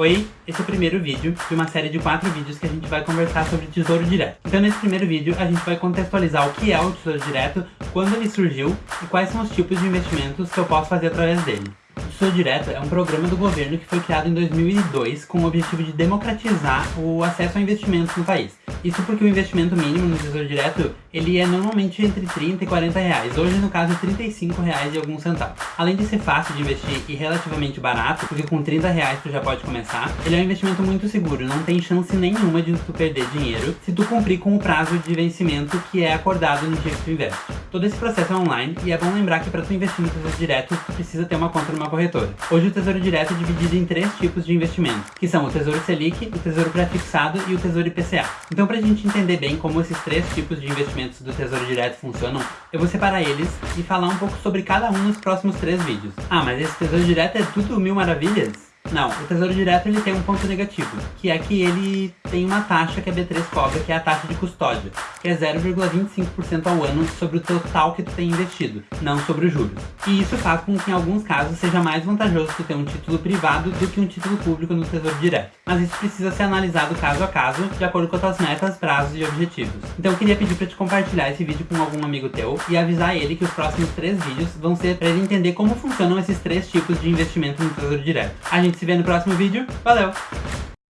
Oi, esse é o primeiro vídeo de uma série de quatro vídeos que a gente vai conversar sobre Tesouro Direto. Então nesse primeiro vídeo a gente vai contextualizar o que é o Tesouro Direto, quando ele surgiu e quais são os tipos de investimentos que eu posso fazer através dele. O Tesouro Direto é um programa do governo que foi criado em 2002 com o objetivo de democratizar o acesso a investimentos no país. Isso porque o investimento mínimo no Tesouro Direto, ele é normalmente entre 30 e 40 reais. Hoje, no caso, é 35 reais e alguns centavos. Além de ser fácil de investir e relativamente barato, porque com 30 reais tu já pode começar, ele é um investimento muito seguro, não tem chance nenhuma de tu perder dinheiro se tu cumprir com o prazo de vencimento que é acordado no dia que tu investe. Todo esse processo é online e é bom lembrar que para tu investir no Tesouro Direto, tu precisa ter uma conta numa corretora. Hoje o Tesouro Direto é dividido em três tipos de investimento, que são o Tesouro Selic, o Tesouro Prefixado e o Tesouro IPCA. Então para a gente entender bem como esses três tipos de investimentos do Tesouro Direto funcionam, eu vou separar eles e falar um pouco sobre cada um nos próximos três vídeos. Ah, mas esse Tesouro Direto é tudo mil maravilhas? Não, o Tesouro Direto ele tem um ponto negativo, que é que ele tem uma taxa que a B3 cobra, que é a taxa de custódia, que é 0,25% ao ano sobre o total que tu tem investido, não sobre os juros. E isso faz com que em alguns casos seja mais vantajoso tu ter um título privado do que um título público no Tesouro Direto. Mas isso precisa ser analisado caso a caso, de acordo com as tuas metas, prazos e objetivos. Então eu queria pedir para te compartilhar esse vídeo com algum amigo teu e avisar ele que os próximos três vídeos vão ser para ele entender como funcionam esses três tipos de investimento no Tesouro Direto. A gente se vê no próximo vídeo. Valeu!